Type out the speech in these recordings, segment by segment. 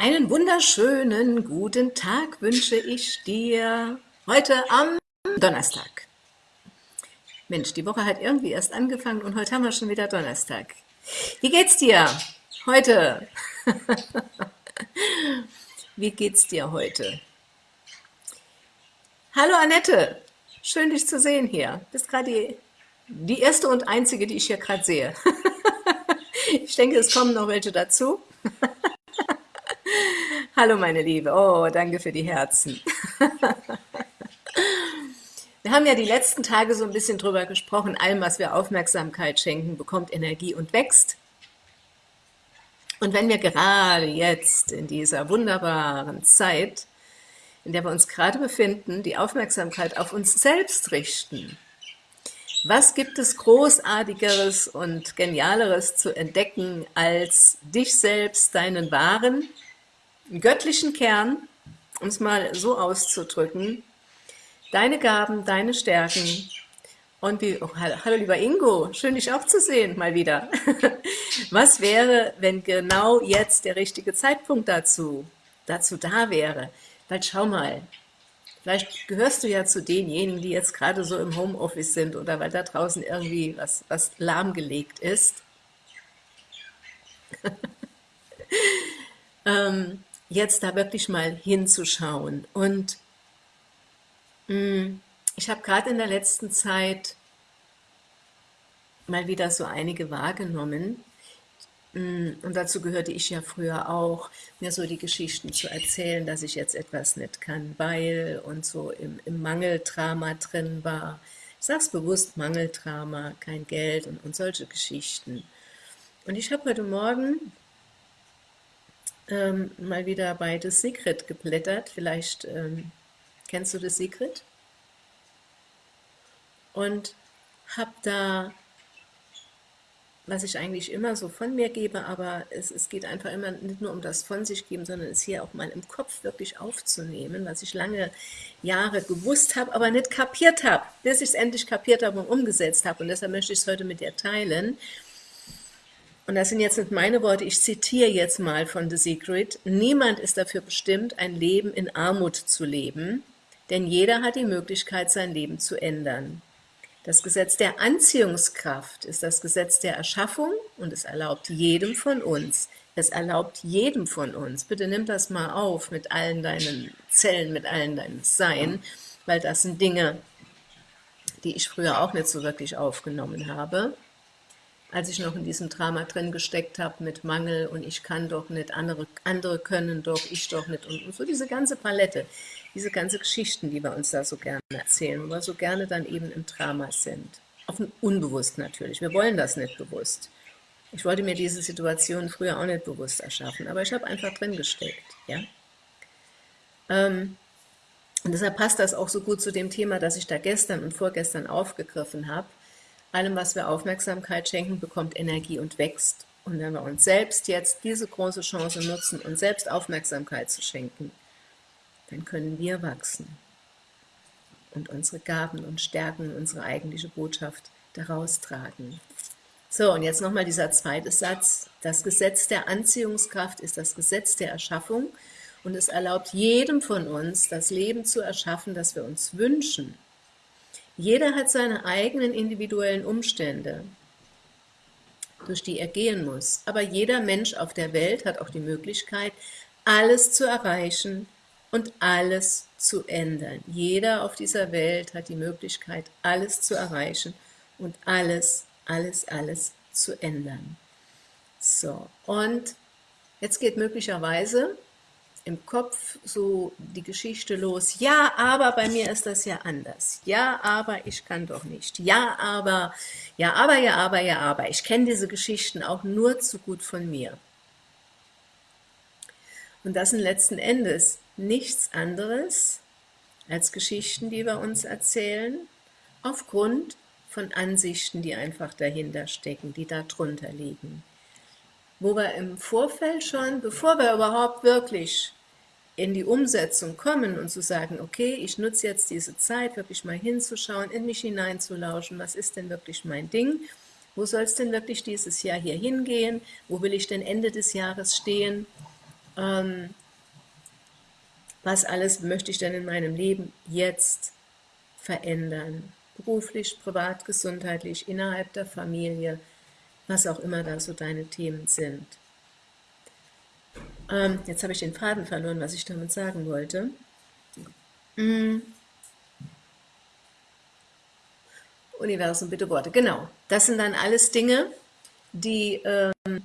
Einen wunderschönen guten Tag wünsche ich dir heute am Donnerstag. Mensch, die Woche hat irgendwie erst angefangen und heute haben wir schon wieder Donnerstag. Wie geht's dir heute? Wie geht's dir heute? Hallo Annette, schön dich zu sehen hier. Bist gerade die, die erste und einzige, die ich hier gerade sehe. Ich denke, es kommen noch welche dazu. Hallo meine Liebe, oh, danke für die Herzen. Wir haben ja die letzten Tage so ein bisschen drüber gesprochen, allem, was wir Aufmerksamkeit schenken, bekommt Energie und wächst. Und wenn wir gerade jetzt in dieser wunderbaren Zeit, in der wir uns gerade befinden, die Aufmerksamkeit auf uns selbst richten, was gibt es Großartigeres und Genialeres zu entdecken, als dich selbst, deinen wahren, göttlichen Kern, um es mal so auszudrücken, deine Gaben, deine Stärken und wie, oh, hallo lieber Ingo, schön dich auch zu sehen, mal wieder. Was wäre, wenn genau jetzt der richtige Zeitpunkt dazu, dazu da wäre? Weil schau mal, Vielleicht gehörst du ja zu denjenigen, die jetzt gerade so im Homeoffice sind oder weil da draußen irgendwie was, was lahmgelegt ist. ähm, jetzt da wirklich mal hinzuschauen. Und mh, mm, ich habe gerade in der letzten Zeit mal wieder so einige wahrgenommen, Mm, und dazu gehörte ich ja früher auch, mir so die Geschichten zu erzählen, dass ich jetzt etwas nicht kann, weil und so im, im Mangeldrama drin war. Ich sage es bewusst, Mangeldrama, kein Geld und, und solche Geschichten. Und ich habe heute Morgen ähm, mal wieder bei The Secret geblättert. Vielleicht ähm, kennst du The Secret? Und habe da was ich eigentlich immer so von mir gebe, aber es, es geht einfach immer nicht nur um das von sich geben, sondern es hier auch mal im Kopf wirklich aufzunehmen, was ich lange Jahre gewusst habe, aber nicht kapiert habe, bis ich es endlich kapiert habe und umgesetzt habe. Und deshalb möchte ich es heute mit dir teilen. Und das sind jetzt nicht meine Worte, ich zitiere jetzt mal von The Secret. Niemand ist dafür bestimmt, ein Leben in Armut zu leben, denn jeder hat die Möglichkeit, sein Leben zu ändern. Das Gesetz der Anziehungskraft ist das Gesetz der Erschaffung und es erlaubt jedem von uns, es erlaubt jedem von uns, bitte nimm das mal auf mit allen deinen Zellen, mit allen deinen Sein, weil das sind Dinge, die ich früher auch nicht so wirklich aufgenommen habe, als ich noch in diesem Drama drin gesteckt habe mit Mangel und ich kann doch nicht, andere, andere können doch, ich doch nicht und, und so diese ganze Palette diese ganzen Geschichten, die wir uns da so gerne erzählen, wo wir so gerne dann eben im Drama sind. Auf dem Unbewusst natürlich. Wir wollen das nicht bewusst. Ich wollte mir diese Situation früher auch nicht bewusst erschaffen, aber ich habe einfach drin gesteckt. Ja? Ähm, und deshalb passt das auch so gut zu dem Thema, das ich da gestern und vorgestern aufgegriffen habe. Allem, was wir Aufmerksamkeit schenken, bekommt Energie und wächst. Und wenn wir uns selbst jetzt diese große Chance nutzen, uns selbst Aufmerksamkeit zu schenken, dann können wir wachsen und unsere Gaben und Stärken, unsere eigentliche Botschaft daraus tragen. So, und jetzt nochmal dieser zweite Satz. Das Gesetz der Anziehungskraft ist das Gesetz der Erschaffung und es erlaubt jedem von uns, das Leben zu erschaffen, das wir uns wünschen. Jeder hat seine eigenen individuellen Umstände, durch die er gehen muss. Aber jeder Mensch auf der Welt hat auch die Möglichkeit, alles zu erreichen, und alles zu ändern. Jeder auf dieser Welt hat die Möglichkeit, alles zu erreichen und alles, alles, alles zu ändern. So, und jetzt geht möglicherweise im Kopf so die Geschichte los, ja, aber bei mir ist das ja anders. Ja, aber ich kann doch nicht. Ja, aber, ja, aber, ja, aber, ja, aber. Ich kenne diese Geschichten auch nur zu gut von mir. Und das sind letzten Endes nichts anderes als Geschichten, die wir uns erzählen, aufgrund von Ansichten, die einfach dahinter stecken, die da drunter liegen. Wo wir im Vorfeld schon, bevor wir überhaupt wirklich in die Umsetzung kommen und zu sagen, okay, ich nutze jetzt diese Zeit, wirklich mal hinzuschauen, in mich hineinzulauschen, was ist denn wirklich mein Ding, wo soll es denn wirklich dieses Jahr hier hingehen, wo will ich denn Ende des Jahres stehen, ähm, was alles möchte ich denn in meinem Leben jetzt verändern? Beruflich, privat, gesundheitlich, innerhalb der Familie, was auch immer da so deine Themen sind. Ähm, jetzt habe ich den Faden verloren, was ich damit sagen wollte. Mhm. Universum, bitte Worte. Genau, das sind dann alles Dinge, die, ähm,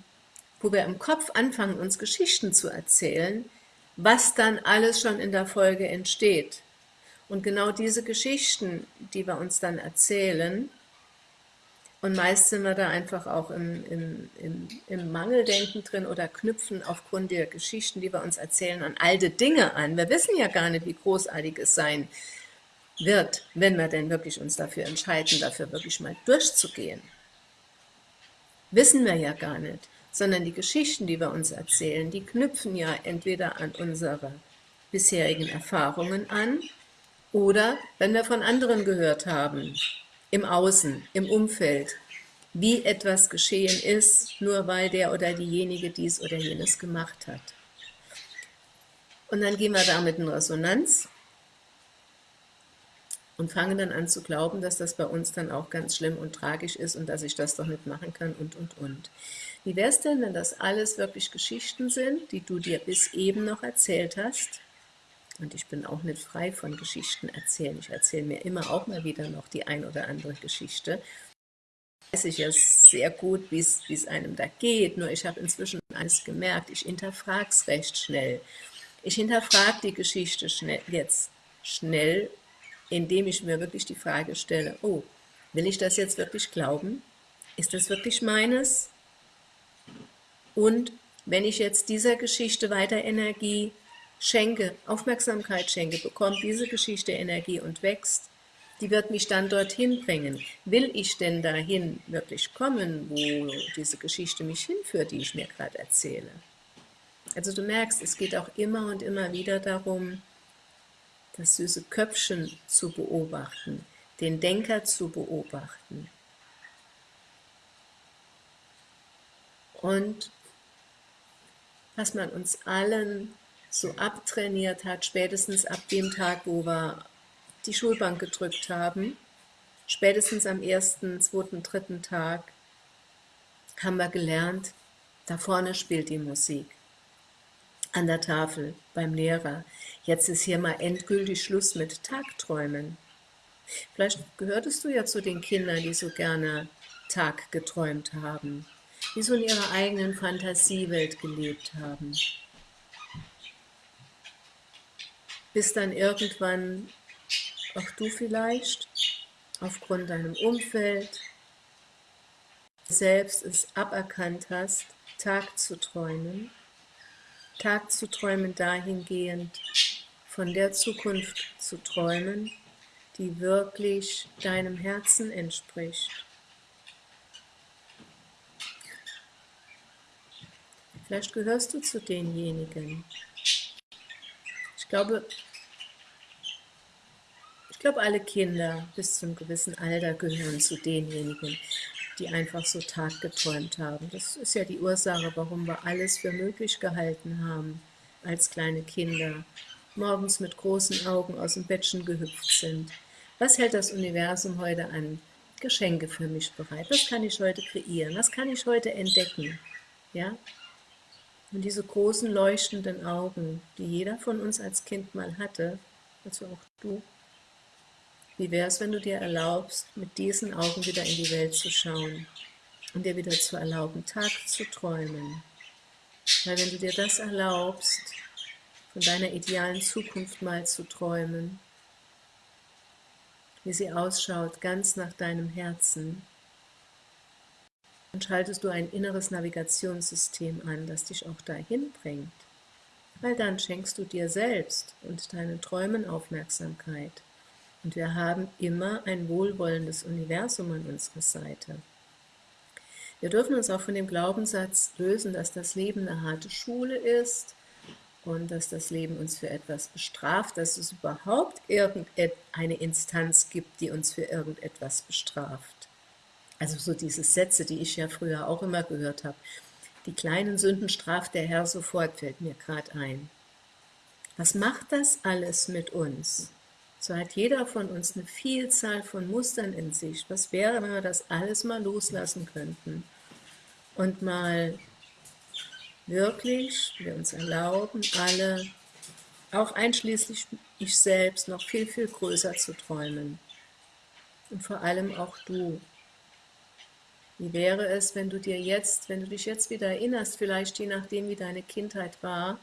wo wir im Kopf anfangen, uns Geschichten zu erzählen, was dann alles schon in der Folge entsteht. Und genau diese Geschichten, die wir uns dann erzählen, und meist sind wir da einfach auch im, im, im, im, Mangeldenken drin oder knüpfen aufgrund der Geschichten, die wir uns erzählen, an alte Dinge an. Wir wissen ja gar nicht, wie großartig es sein wird, wenn wir denn wirklich uns dafür entscheiden, dafür wirklich mal durchzugehen. Wissen wir ja gar nicht, sondern die Geschichten, die wir uns erzählen, die knüpfen ja entweder an unsere bisherigen Erfahrungen an oder wenn wir von anderen gehört haben, im Außen, im Umfeld, wie etwas geschehen ist, nur weil der oder diejenige dies oder jenes gemacht hat. Und dann gehen wir damit in Resonanz und fangen dann an zu glauben, dass das bei uns dann auch ganz schlimm und tragisch ist und dass ich das doch nicht machen kann und, und, und. Wie wäre es denn, wenn das alles wirklich Geschichten sind, die du dir bis eben noch erzählt hast und ich bin auch nicht frei von Geschichten erzählen. Ich erzähle mir immer auch mal wieder noch die ein oder andere Geschichte. Weiß ich ja sehr gut, wie es einem da geht, nur ich habe inzwischen eines gemerkt, ich hinterfrage es recht schnell. Ich hinterfrage die Geschichte schnell, jetzt schnell, indem ich mir wirklich die Frage stelle, oh, will ich das jetzt wirklich glauben? Ist das wirklich meines? Und wenn ich jetzt dieser Geschichte weiter Energie schenke, Aufmerksamkeit schenke, bekommt diese Geschichte Energie und wächst, die wird mich dann dorthin bringen. Will ich denn dahin wirklich kommen, wo diese Geschichte mich hinführt, die ich mir gerade erzähle? Also du merkst, es geht auch immer und immer wieder darum, das süße Köpfchen zu beobachten, den Denker zu beobachten. Und was man uns allen so abtrainiert hat, spätestens ab dem Tag, wo wir die Schulbank gedrückt haben, spätestens am ersten, zweiten, dritten Tag, haben wir gelernt, da vorne spielt die Musik. An der Tafel, beim Lehrer. Jetzt ist hier mal endgültig Schluss mit Tagträumen. Vielleicht gehörtest du ja zu den Kindern, die so gerne Tag geträumt haben, die so in ihrer eigenen Fantasiewelt gelebt haben bis dann irgendwann auch du vielleicht aufgrund deinem Umfeld selbst es aberkannt hast, Tag zu träumen, Tag zu träumen dahingehend, von der Zukunft zu träumen, die wirklich deinem Herzen entspricht. Vielleicht gehörst du zu denjenigen, ich glaube, glaube, alle Kinder bis zu einem gewissen Alter gehören zu denjenigen, die einfach so taggeträumt haben. Das ist ja die Ursache, warum wir alles für möglich gehalten haben als kleine Kinder, morgens mit großen Augen aus dem Bettchen gehüpft sind. Was hält das Universum heute an Geschenke für mich bereit? Was kann ich heute kreieren? Was kann ich heute entdecken? Ja, und diese großen leuchtenden Augen, die jeder von uns als Kind mal hatte, also auch du, wie wäre es, wenn du dir erlaubst, mit diesen Augen wieder in die Welt zu schauen und dir wieder zu erlauben, Tag zu träumen? Weil wenn du dir das erlaubst, von deiner idealen Zukunft mal zu träumen, wie sie ausschaut, ganz nach deinem Herzen, dann schaltest du ein inneres Navigationssystem an, das dich auch dahin bringt. Weil dann schenkst du dir selbst und deinen Träumen Aufmerksamkeit. Und wir haben immer ein wohlwollendes Universum an unserer Seite. Wir dürfen uns auch von dem Glaubenssatz lösen, dass das Leben eine harte Schule ist und dass das Leben uns für etwas bestraft, dass es überhaupt irgendeine Instanz gibt, die uns für irgendetwas bestraft. Also so diese Sätze, die ich ja früher auch immer gehört habe. Die kleinen Sünden straft der Herr sofort, fällt mir gerade ein. Was macht das alles mit uns? So hat jeder von uns eine Vielzahl von Mustern in sich. Was wäre, wenn wir das alles mal loslassen könnten und mal wirklich wir uns erlauben, alle, auch einschließlich ich selbst, noch viel, viel größer zu träumen. Und vor allem auch du. Wie wäre es, wenn du dir jetzt, wenn du dich jetzt wieder erinnerst, vielleicht je nachdem, wie deine Kindheit war,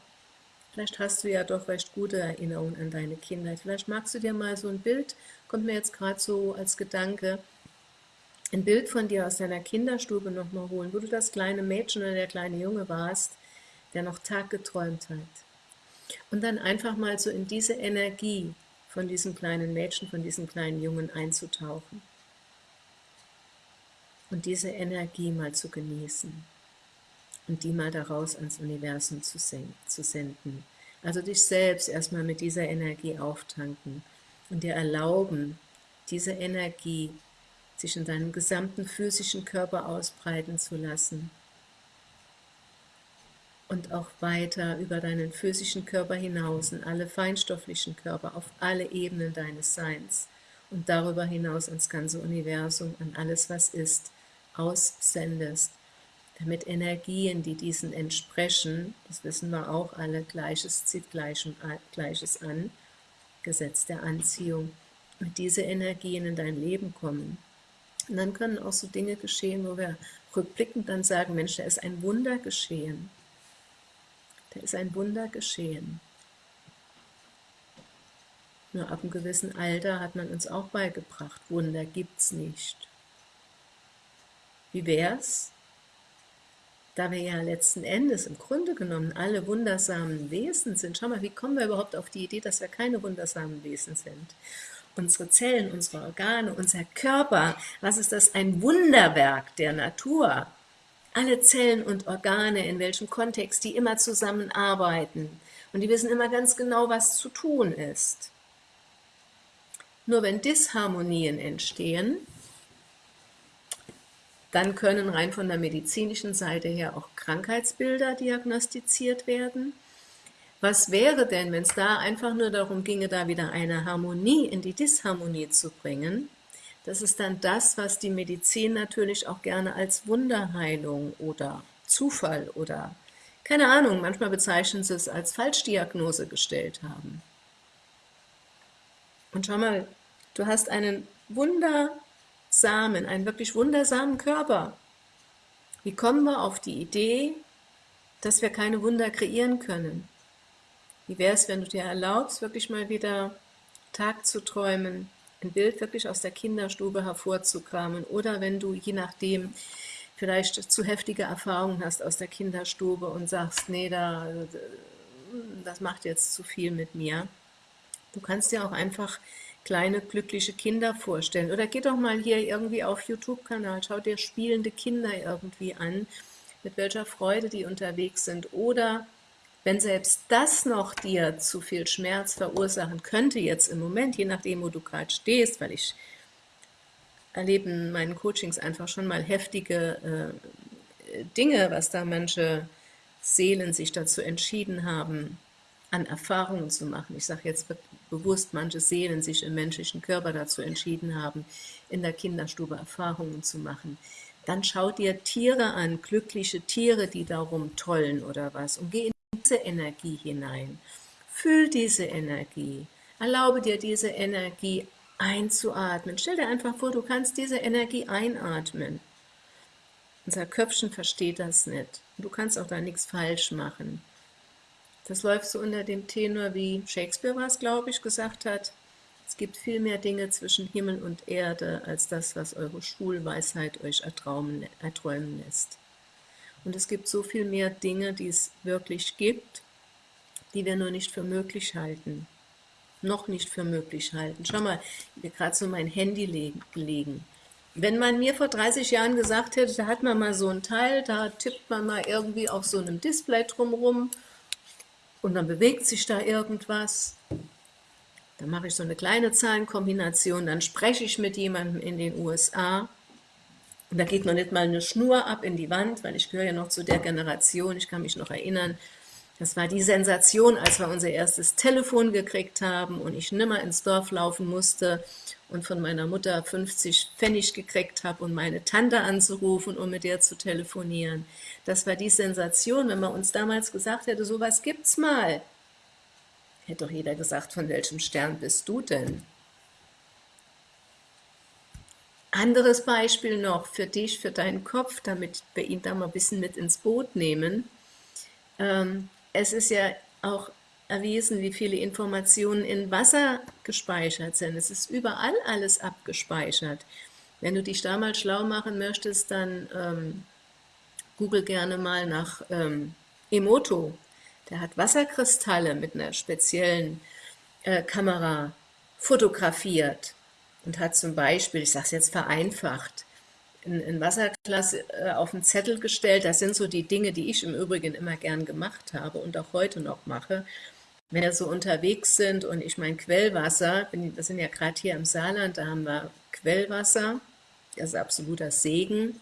vielleicht hast du ja doch recht gute Erinnerungen an deine Kindheit, vielleicht magst du dir mal so ein Bild, kommt mir jetzt gerade so als Gedanke, ein Bild von dir aus deiner Kinderstube nochmal holen, wo du das kleine Mädchen oder der kleine Junge warst, der noch Tag geträumt hat. Und dann einfach mal so in diese Energie von diesem kleinen Mädchen, von diesem kleinen Jungen einzutauchen. Und diese Energie mal zu genießen und die mal daraus ans Universum zu, zu senden. Also dich selbst erstmal mit dieser Energie auftanken und dir erlauben, diese Energie sich in deinem gesamten physischen Körper ausbreiten zu lassen und auch weiter über deinen physischen Körper hinaus in alle feinstofflichen Körper, auf alle Ebenen deines Seins und darüber hinaus ins ganze Universum, an alles, was ist, aussendest, damit Energien, die diesen entsprechen, das wissen wir auch alle, Gleiches zieht Gleiches an, Gesetz der Anziehung, mit diese Energien in dein Leben kommen. Und dann können auch so Dinge geschehen, wo wir rückblickend dann sagen, Mensch, da ist ein Wunder geschehen. Da ist ein Wunder geschehen. Nur ab einem gewissen Alter hat man uns auch beigebracht, Wunder gibt's nicht. Wie wär's, da wir ja letzten Endes im Grunde genommen alle wundersamen Wesen sind. Schau mal, wie kommen wir überhaupt auf die Idee, dass wir keine wundersamen Wesen sind? Unsere Zellen, unsere Organe, unser Körper, was ist das? Ein Wunderwerk der Natur. Alle Zellen und Organe, in welchem Kontext, die immer zusammenarbeiten. Und die wissen immer ganz genau, was zu tun ist. Nur wenn Disharmonien entstehen, dann können rein von der medizinischen Seite her auch Krankheitsbilder diagnostiziert werden. Was wäre denn, wenn es da einfach nur darum ginge, da wieder eine Harmonie in die Disharmonie zu bringen? Das ist dann das, was die Medizin natürlich auch gerne als Wunderheilung oder Zufall oder keine Ahnung, manchmal bezeichnen sie es als Falschdiagnose gestellt haben. Und schau mal, du hast einen Wunder Samen, einen wirklich wundersamen Körper. Wie kommen wir auf die Idee, dass wir keine Wunder kreieren können? Wie wäre es, wenn du dir erlaubst, wirklich mal wieder Tag zu träumen, ein Bild wirklich aus der Kinderstube hervorzukramen oder wenn du, je nachdem, vielleicht zu heftige Erfahrungen hast aus der Kinderstube und sagst, nee, da, das macht jetzt zu viel mit mir. Du kannst dir auch einfach kleine glückliche Kinder vorstellen. Oder geh doch mal hier irgendwie auf YouTube-Kanal, schau dir spielende Kinder irgendwie an, mit welcher Freude die unterwegs sind. Oder wenn selbst das noch dir zu viel Schmerz verursachen könnte, jetzt im Moment, je nachdem, wo du gerade stehst, weil ich erlebe in meinen Coachings einfach schon mal heftige äh, Dinge, was da manche Seelen sich dazu entschieden haben, an Erfahrungen zu machen. Ich sage jetzt bewusst, manche Seelen sich im menschlichen Körper dazu entschieden haben, in der Kinderstube Erfahrungen zu machen. Dann schau dir Tiere an, glückliche Tiere, die darum tollen oder was, und geh in diese Energie hinein. Fühl diese Energie. Erlaube dir diese Energie einzuatmen. Stell dir einfach vor, du kannst diese Energie einatmen. Unser Köpfchen versteht das nicht. Du kannst auch da nichts falsch machen. Das läuft so unter dem Tenor, wie Shakespeare was, glaube ich, gesagt hat. Es gibt viel mehr Dinge zwischen Himmel und Erde, als das, was eure Schulweisheit euch erträumen, erträumen lässt. Und es gibt so viel mehr Dinge, die es wirklich gibt, die wir nur nicht für möglich halten. Noch nicht für möglich halten. Schau mal, mir gerade so mein Handy gelegen. Wenn man mir vor 30 Jahren gesagt hätte, da hat man mal so ein Teil, da tippt man mal irgendwie auf so einem Display drumherum und dann bewegt sich da irgendwas. Dann mache ich so eine kleine Zahlenkombination, dann spreche ich mit jemandem in den USA Und da geht noch nicht mal eine Schnur ab in die Wand, weil ich gehöre ja noch zu der Generation, ich kann mich noch erinnern, das war die Sensation, als wir unser erstes Telefon gekriegt haben und ich nimmer ins Dorf laufen musste und von meiner Mutter 50 Pfennig gekriegt habe, um meine Tante anzurufen, um mit der zu telefonieren. Das war die Sensation, wenn man uns damals gesagt hätte, sowas gibt's mal. Hätte doch jeder gesagt, von welchem Stern bist du denn? Anderes Beispiel noch für dich, für deinen Kopf, damit wir ihn da mal ein bisschen mit ins Boot nehmen. Ähm, es ist ja auch erwiesen, wie viele Informationen in Wasser gespeichert sind. Es ist überall alles abgespeichert. Wenn du dich da mal schlau machen möchtest, dann ähm, google gerne mal nach ähm, Emoto. Der hat Wasserkristalle mit einer speziellen äh, Kamera fotografiert und hat zum Beispiel, ich sage es jetzt vereinfacht, ein, Wasserglas äh, auf den Zettel gestellt. Das sind so die Dinge, die ich im Übrigen immer gern gemacht habe und auch heute noch mache. Wenn wir so unterwegs sind und ich mein Quellwasser, wir sind ja gerade hier im Saarland, da haben wir Quellwasser, das ist absoluter Segen.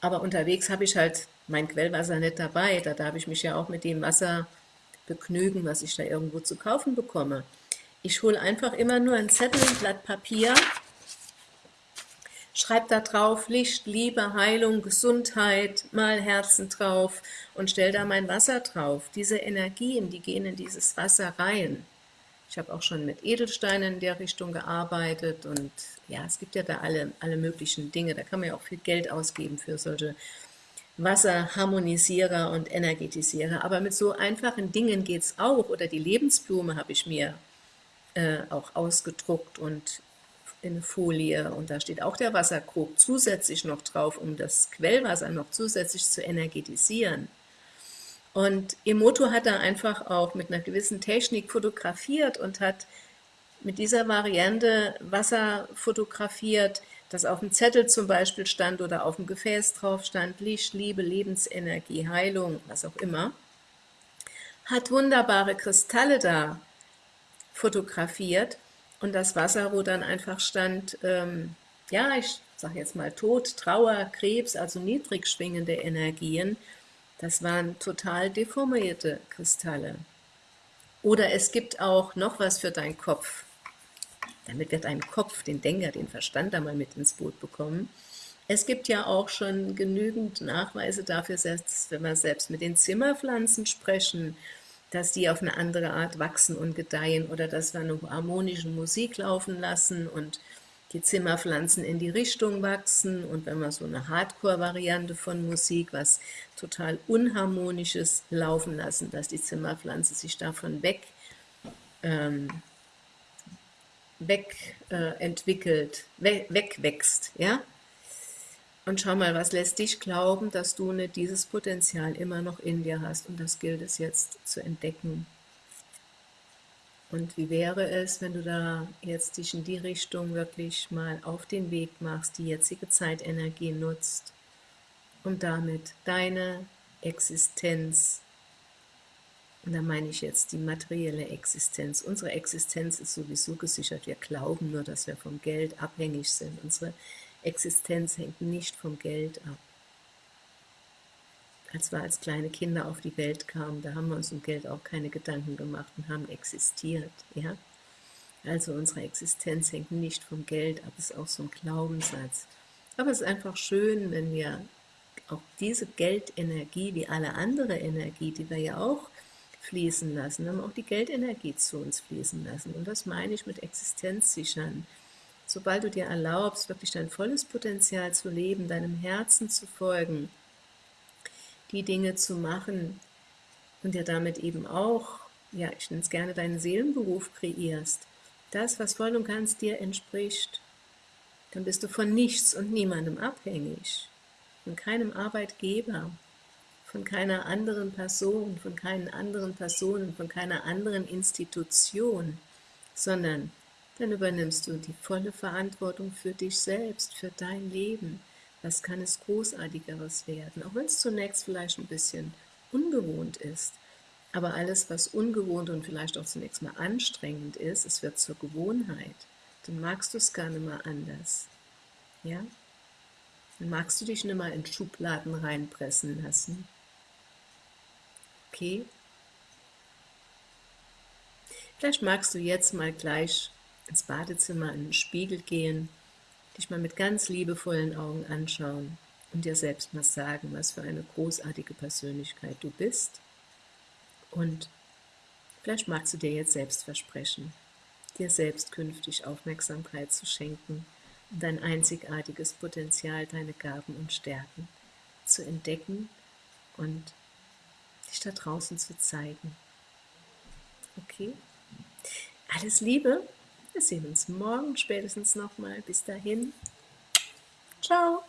Aber unterwegs habe ich halt mein Quellwasser nicht dabei. Da darf ich mich ja auch mit dem Wasser begnügen, was ich da irgendwo zu kaufen bekomme. Ich hole einfach immer nur ein Zettel, ein Blatt Papier, schreibe da drauf Licht, Liebe, Heilung, Gesundheit, mal Herzen drauf und stelle da mein Wasser drauf. Diese Energien, die gehen in dieses Wasser rein. Ich habe auch schon mit Edelsteinen in der Richtung gearbeitet und ja, es gibt ja da alle, alle möglichen Dinge. Da kann man ja auch viel Geld ausgeben für solche Wasserharmonisierer und Energetisierer. Aber mit so einfachen Dingen geht es auch. Oder die Lebensblume habe ich mir äh, auch ausgedruckt und eine Folie und da steht auch der Wasserkrug zusätzlich noch drauf, um das Quellwasser noch zusätzlich zu energetisieren. Und Emoto hat da einfach auch mit einer gewissen Technik fotografiert und hat mit dieser Variante Wasser fotografiert, das auf dem Zettel zum Beispiel stand oder auf dem Gefäß drauf stand, Licht, Liebe, Lebensenergie, Heilung, was auch immer, hat wunderbare Kristalle da fotografiert und das Wasser, wo dann einfach stand, ähm, ja, ich sage jetzt mal Tod, Trauer, Krebs, also niedrig schwingende Energien, das waren total deformierte Kristalle. Oder es gibt auch noch was für deinen Kopf. Damit wird dein Kopf, den Denker, den Verstand da mal mit ins Boot bekommen. Es gibt ja auch schon genügend Nachweise dafür, selbst wenn wir selbst mit den Zimmerpflanzen sprechen, dass die auf eine andere Art wachsen und gedeihen oder dass wir eine harmonische Musik laufen lassen und die Zimmerpflanzen in die Richtung wachsen und wenn wir so eine Hardcore-Variante von Musik, was total Unharmonisches laufen lassen, dass die Zimmerpflanze sich davon weg, ähm, weg äh, entwickelt, we wegwächst, ja, und schau mal, was lässt dich glauben, dass du nicht dieses Potenzial immer noch in dir hast? Und das gilt es jetzt zu entdecken. Und wie wäre es, wenn du da jetzt dich in die Richtung wirklich mal auf den Weg machst, die jetzige Zeitenergie nutzt, um damit deine Existenz, und da meine ich jetzt die materielle Existenz, unsere Existenz ist sowieso gesichert, wir glauben nur, dass wir vom Geld abhängig sind, unsere Existenz hängt nicht vom Geld ab. Als wir als kleine Kinder auf die Welt kamen, da haben wir uns um Geld auch keine Gedanken gemacht und haben existiert. Ja? Also unsere Existenz hängt nicht vom Geld ab, ist auch so ein Glaubenssatz. Aber es ist einfach schön, wenn wir auch diese Geldenergie, wie alle andere Energie, die wir ja auch fließen lassen, haben auch die Geldenergie zu uns fließen lassen. Und das meine ich mit Existenz sichern sobald du dir erlaubst, wirklich dein volles Potenzial zu leben, deinem Herzen zu folgen, die Dinge zu machen und dir damit eben auch, ja, ich nenne es gerne deinen Seelenberuf kreierst, das, was voll und ganz dir entspricht, dann bist du von nichts und niemandem abhängig, von keinem Arbeitgeber, von keiner anderen Person, von keinen anderen Personen, von keiner anderen Institution, sondern dann übernimmst du die volle Verantwortung für dich selbst, für dein Leben. Was kann es Großartigeres werden? Auch wenn es zunächst vielleicht ein bisschen ungewohnt ist. Aber alles, was ungewohnt und vielleicht auch zunächst mal anstrengend ist, es wird zur Gewohnheit. Dann magst du es gar nicht mehr anders. Ja? Dann magst du dich nicht mal in Schubladen reinpressen lassen. Okay? Vielleicht magst du jetzt mal gleich ins Badezimmer in den Spiegel gehen, dich mal mit ganz liebevollen Augen anschauen und dir selbst mal sagen, was für eine großartige Persönlichkeit du bist. Und vielleicht magst du dir jetzt selbst versprechen, dir selbst künftig Aufmerksamkeit zu schenken und dein einzigartiges Potenzial, deine Gaben und Stärken zu entdecken und dich da draußen zu zeigen. Okay? Alles Liebe, wir sehen uns morgen spätestens nochmal. Bis dahin, ciao!